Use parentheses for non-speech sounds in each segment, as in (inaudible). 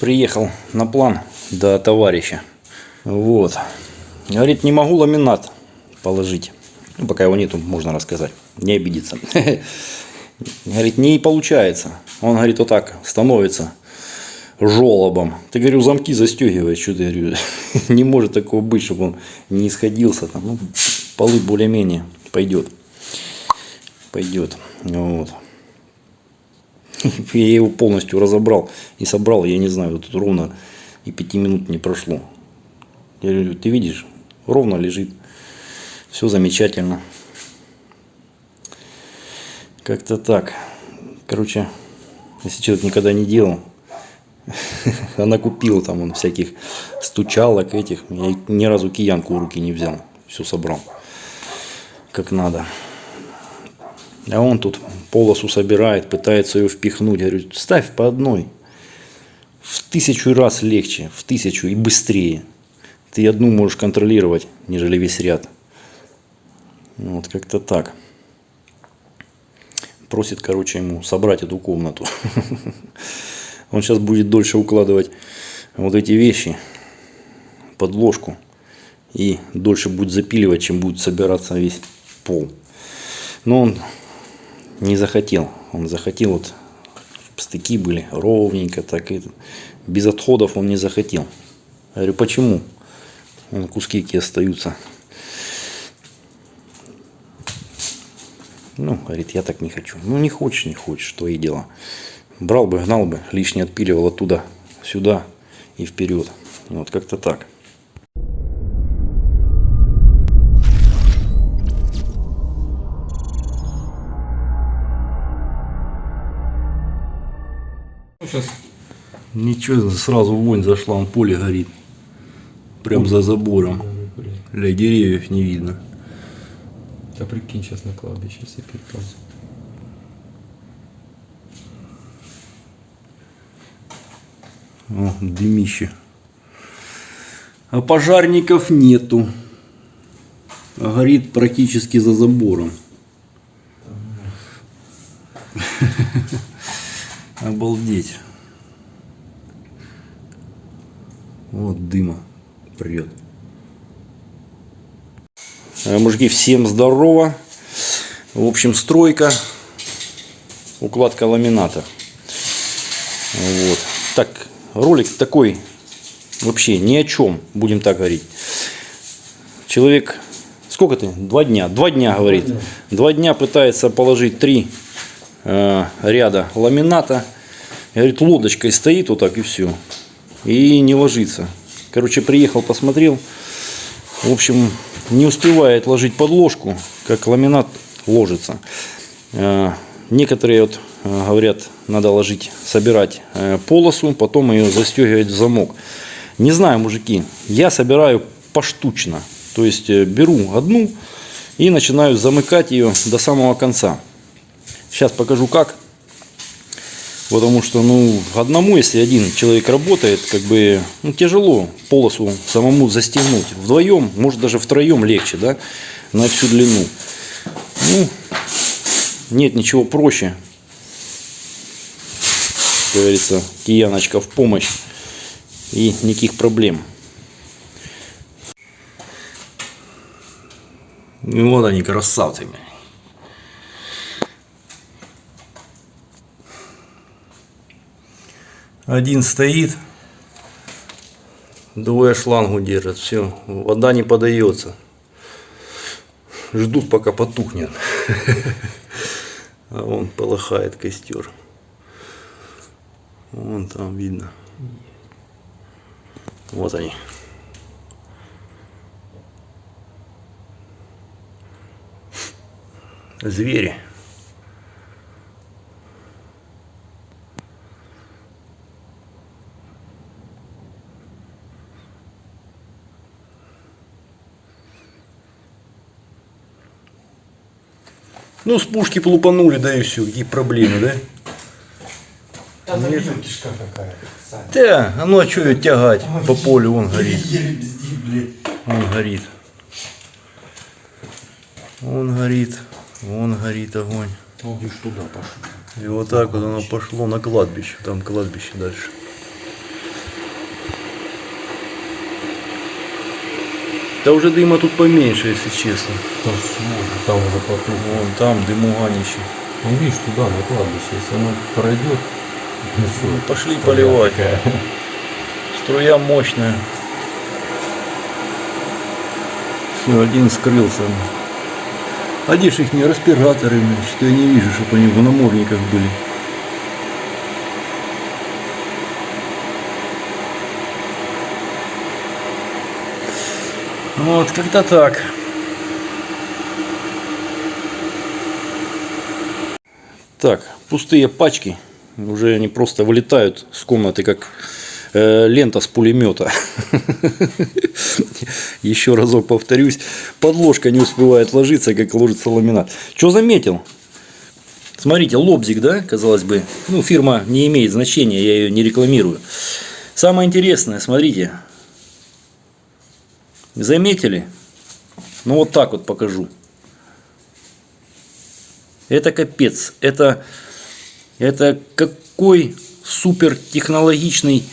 приехал на план до товарища. Вот. Говорит, не могу ламинат положить. Ну, пока его нету, можно рассказать. Не обидеться. (laughs) Говорит, не получается. Он говорит, вот так становится жолобом. Ты, говорю, замки застегивай, что ты, говорю, (laughs) не может такого быть, чтобы он не исходился. Там, ну, полы более-менее пойдет. Пойдет. Вот. (laughs) Я его полностью разобрал и собрал, я не знаю, вот тут ровно и пяти минут не прошло. Я говорю, ты видишь, ровно лежит, все замечательно. Как-то так. Короче, если человек никогда не делал, (laughs) она купила там он всяких стучалок этих. Я ни разу киянку в руки не взял. Все собрал. Как надо. А он тут полосу собирает, пытается ее впихнуть. Я говорю, ставь по одной. В тысячу раз легче, в тысячу и быстрее. Ты одну можешь контролировать, нежели весь ряд. Вот как-то так. Просит, короче, ему собрать эту комнату. (laughs) Он сейчас будет дольше укладывать вот эти вещи под ложку. И дольше будет запиливать, чем будет собираться весь пол. Но он не захотел. Он захотел вот стыки были ровненько, так и без отходов он не захотел. Я говорю, почему? Вон куски какие остаются. Ну, говорит, я так не хочу. Ну, не хочешь, не хочешь, твои дела. Брал бы, гнал бы, лишнее отпиливал оттуда, сюда и вперед. Вот как-то так. Ничего, сразу вонь зашла, он поле горит. Прям за забором. Для деревьев не видно. Да прикинь, сейчас на кладбище все перепал. О, дымище. А пожарников нету. А горит практически за забором. (laughs) Обалдеть. Вот дыма прет. Э, Мужики, всем здорово. В общем, стройка, укладка ламината. Вот. Так, ролик такой вообще ни о чем, будем так говорить. Человек, сколько ты? Два дня. Два дня говорит. Два дня пытается положить три э, ряда ламината. Говорит, лодочкой стоит вот так и все. И не ложится. Короче, приехал, посмотрел. В общем, не успевает ложить подложку, как ламинат ложится. Э, Некоторые вот э, говорят, надо ложить, собирать э, полосу, потом ее застегивать в замок. Не знаю, мужики, я собираю поштучно. То есть беру одну и начинаю замыкать ее до самого конца. Сейчас покажу как. Потому что, ну, одному, если один человек работает, как бы, ну, тяжело полосу самому застегнуть. Вдвоем, может даже втроем легче, да, на всю длину. Ну, нет ничего проще. Как говорится, кияночка в помощь. И никаких проблем. И вот они, красавцы. бля. Один стоит, двое шлангу держат, все, вода не подается. Ждут, пока потухнет. (laughs) А вон полыхает костер. Вон там видно. Вот они. Звери. Ну, с пушки полупанули, да и все. Какие проблемы, да? Там забьем кишка какая. Да, а ну а что ее тягать по полю, он горит. Он горит. Он горит. Вон горит огонь. Он лишь туда пошел. И вот так вот оно пошло на кладбище. Там кладбище дальше. Да уже дыма тут поменьше, если честно. Там свой, там уже потом. Вон там дымуганище. Ну, видишь, туда, на кладбище, если оно пройдет, всё, Ну, пошли струя поливать. такая. Струя мощная. Все, один скрылся. А ж их не респираторы? Что я не вижу, чтобы они в намордниках были. Вот, как-то так. Так, пустые пачки. Уже они просто вылетают с комнаты, как э, лента с пулемета. (laughs) Еще разок повторюсь. Подложка не успевает ложиться, как ложится ламинат. Что заметил? Смотрите, лобзик, да, казалось бы. Ну, фирма не имеет значения, я ее не рекламирую. Самое интересное, смотрите. Заметили? Ну, вот так вот покажу. Это капец. Это, это какой супер технологичный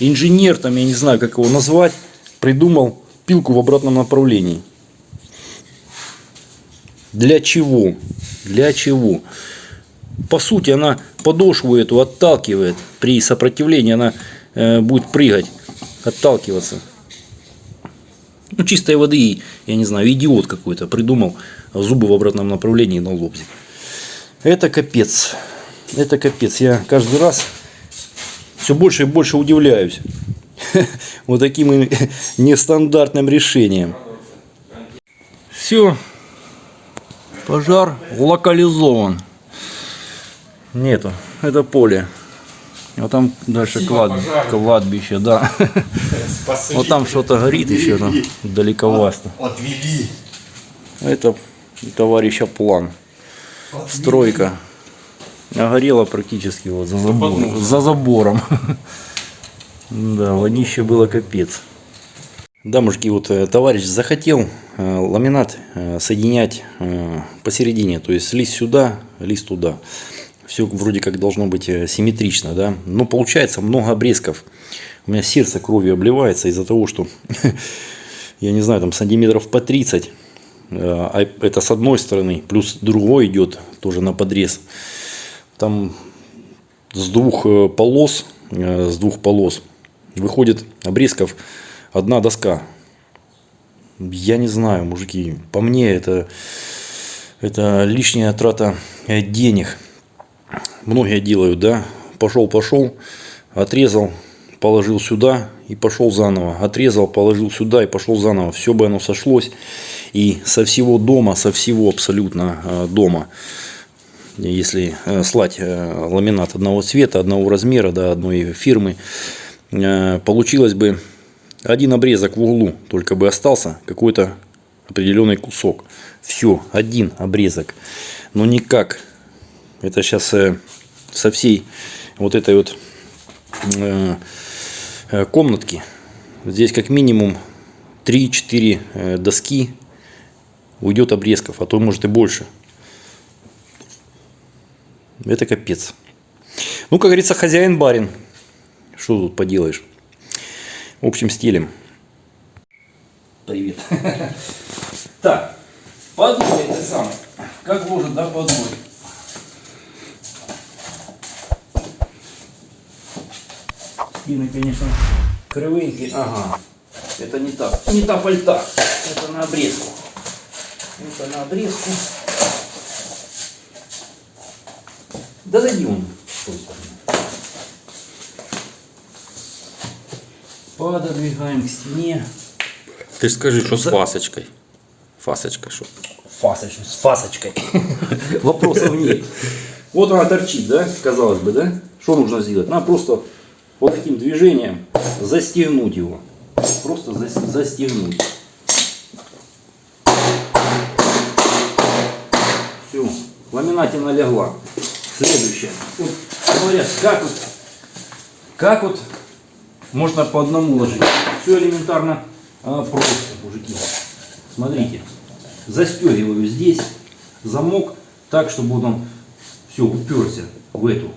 инженер, там, я не знаю, как его назвать, придумал пилку в обратном направлении. Для чего? Для чего? По сути, она подошву эту отталкивает. При сопротивлении она э, будет прыгать, отталкиваться. Ну, чистой воды, я не знаю, идиот какой-то придумал зубы в обратном направлении на лобзик. Это капец. Это капец. Я каждый раз все больше и больше удивляюсь (laughs) вот таким (laughs) нестандартным решением. Все. Пожар локализован. Нету. Это поле. А там дальше клад... кладбище, да. Вот там что-то горит еще там далековасто. Отвели. Это товарища план. Стройка. А горела практически вот за забором. За забором. Да, вонище было капец. Да, мужики, вот э, товарищ захотел э, ламинат э, соединять э, посередине, то есть лист сюда, лист туда. Все вроде как должно быть э, симметрично, да, но получается много обрезков. У меня сердце кровью обливается из-за того, что, (laughs) я не знаю, там сантиметров по 30, а это с одной стороны, плюс другой идет тоже на подрез. Там с двух э, полос, э, с двух полос выходит обрезков одна доска. Я не знаю, мужики, по мне это, это лишняя трата э, денег. Многие делают, да, пошел, пошел, отрезал, положил сюда и пошел заново. Отрезал, положил сюда и пошел заново. Все бы оно сошлось. И со всего дома, со всего абсолютно э, дома, если э, слать э, ламинат одного цвета, одного размера, да, одной фирмы, получилось бы один обрезок в углу, только бы остался какой-то определенный кусок. Все, один обрезок. Но никак. Это сейчас э, со всей вот этой вот э, э, комнатки. Здесь как минимум 3-4 э, доски уйдет обрезков, а то может и больше. Это капец. Ну, как говорится, хозяин барин. Что тут поделаешь? В общем, стилем. Привет. (laughs) Так, подвой это самое. Как ложит, да, подвой? Спины, конечно, кривенькие. Ага. Это не так. Не та пальта. Это на обрезку. Это на обрезку. Да зайди он. с той стороны. Пододвигаем к стене. Ты скажи, что с За- фасочкой. Фасочка, что? Фасочкой, с фасочкой. (laughs) Вопросов нет. Вот она торчит, да, казалось бы, да? Что нужно сделать? Надо просто таким движением застегнуть его. Просто зас- застегнуть. Все, ламинатина легла. Следующее. Вот говорят, как вот, как вот можно по одному ложить. Все элементарно а, просто, мужики. Смотрите, застегиваю здесь замок так, чтобы он все уперся в эту.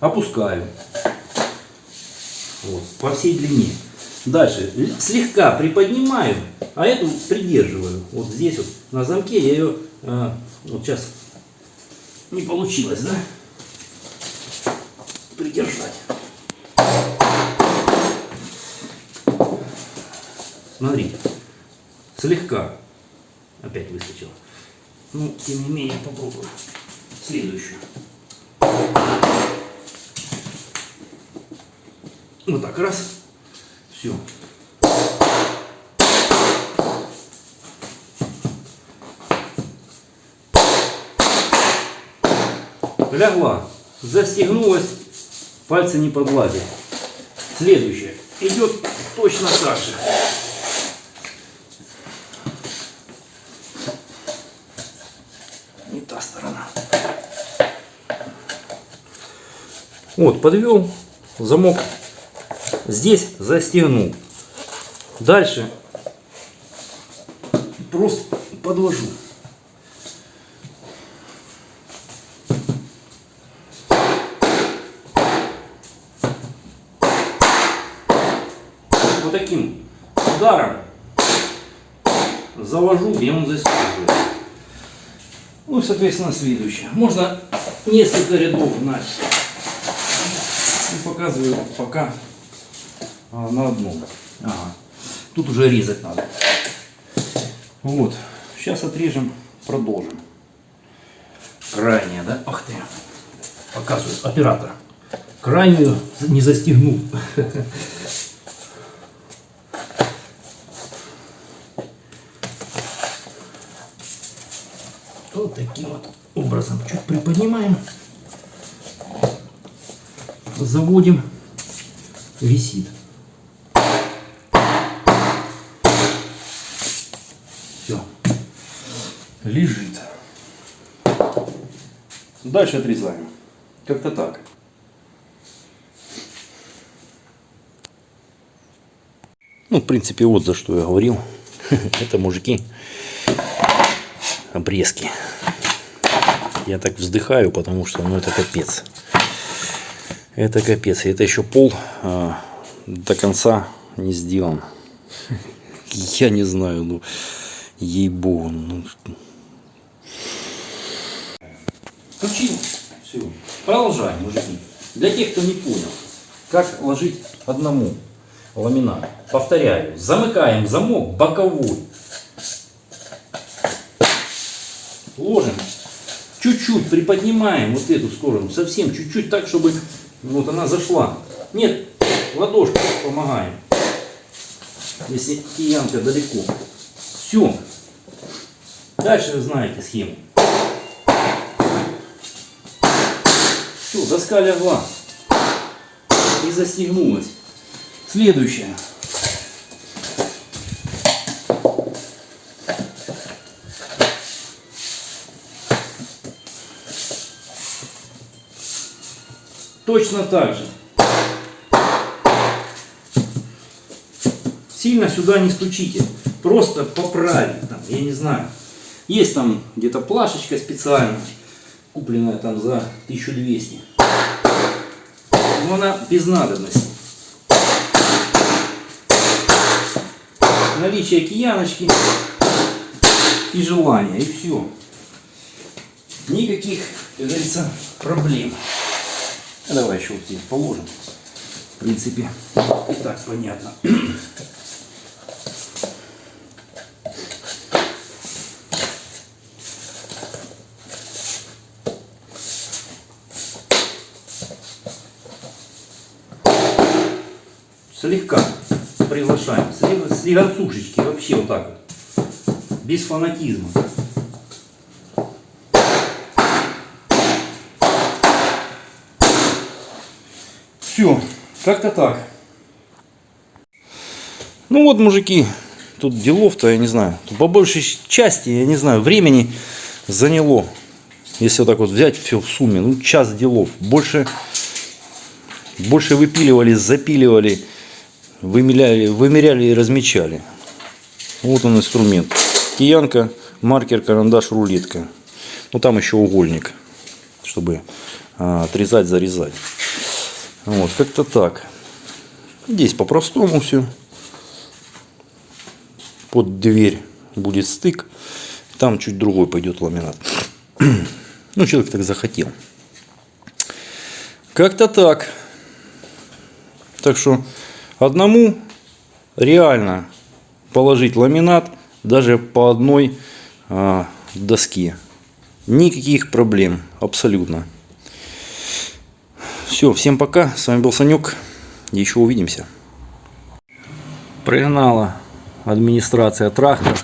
Опускаю. Вот, по всей длине. Дальше слегка приподнимаю, а эту придерживаю. Вот здесь вот на замке я ее, а, вот сейчас не получилось, да? Придержать. Смотрите, слегка опять выскочила. Ну, тем не менее, попробую следующую. Вот так, раз. Все. Лягла. Застегнулась. Пальцы не подгладили. Следующее. Идет точно так же. Не та сторона. Вот, подвел замок. Здесь застегнул. Дальше просто подложу. Вот таким ударом завожу, и он застегивается. Ну и, соответственно, следующее. Можно несколько рядов. И показываю пока а, на одном. Ага. Тут уже резать надо. Вот. Сейчас отрежем, продолжим. Крайняя, да? Ах ты. Показываю оператора. Крайнюю не застегнул. Вот таким вот образом. Чуть приподнимаем. Заводим. Висит. Лежит. Дальше отрезаем. Как-то так. Ну, в принципе, вот за что я говорил. (laughs) Это мужики обрезки. Я так вздыхаю, потому что ну это капец. Это капец. И это еще пол а, до конца не сделан. (laughs) Я не знаю, ну ей-богу. Ну, Включил. Все. Продолжаем, мужики. Для тех, кто не понял, как ложить одному ламинат. Повторяю, замыкаем замок боковой. Ложим. Чуть-чуть приподнимаем вот эту сторону. Совсем чуть-чуть так, чтобы вот она зашла. Нет, ладошкой помогаем. Если киянка далеко. Все. Дальше вы знаете схему. Все, доска легла. И застегнулась. Следующее. Точно так же. Сильно сюда не стучите. Просто поправить там, я не знаю. Есть там где-то плашечка специальная, купленная там за 1200. Но она без надобности. Наличие кияночки и желания, и все. Никаких, как говорится, проблем. А Давай еще вот здесь положим. В принципе, и так понятно. Слегка приглашаем. Слегонцушечки вообще вот так вот. Без фанатизма. Все, как-то так. Ну вот, мужики, тут делов-то, я не знаю, по большей части, я не знаю, времени заняло. Если вот так вот взять все в сумме, ну час делов. Больше, больше выпиливали, запиливали, вымеряли, вымеряли и размечали. Вот он инструмент. Киянка, маркер, карандаш, рулетка. Ну там еще угольник, чтобы а, отрезать, зарезать. Вот, как-то так. Здесь по-простому все. под дверь будет стык, там чуть другой пойдет ламинат. (clears throat) Ну, человек так захотел. Как-то так. Так что одному реально положить ламинат даже по одной а, доске. Никаких проблем, абсолютно. Все, всем пока. С вами был Санек. Еще увидимся. Пригнала администрация трактор.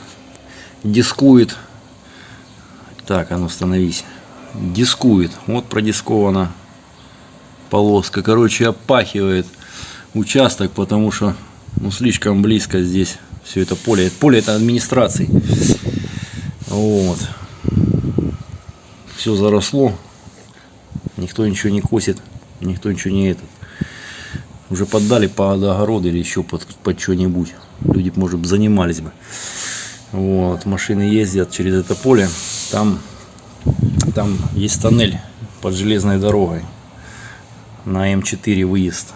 Дискует. Так, а ну становись. Дискует. Вот продискована полоска. Короче, опахивает участок, потому что ну, слишком близко здесь все это поле. Поле это администрации. Вот. Все заросло. Никто ничего не косит. Никто ничего не этот. Уже поддали под огород или еще под, под что-нибудь. Люди, может, занимались бы. Вот. Машины ездят через это поле. Там, там есть тоннель под железной дорогой. На М4 выезд.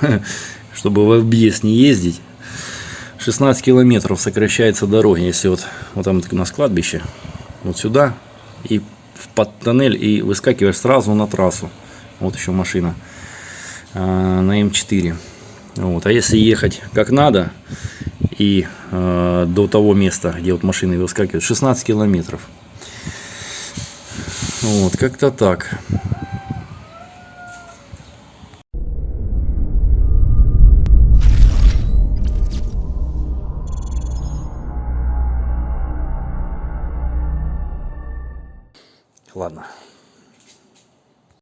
(laughs) Чтобы в объезд не ездить. 16 километров сокращается дорога. Если вот, вот там у нас кладбище. Вот сюда. И в под тоннель. И выскакиваешь сразу на трассу. Вот еще машина. а, на М4. Вот. А если ехать как надо. И э, до того места, где вот машины выскакивают, 16 километров. Вот, как-то так.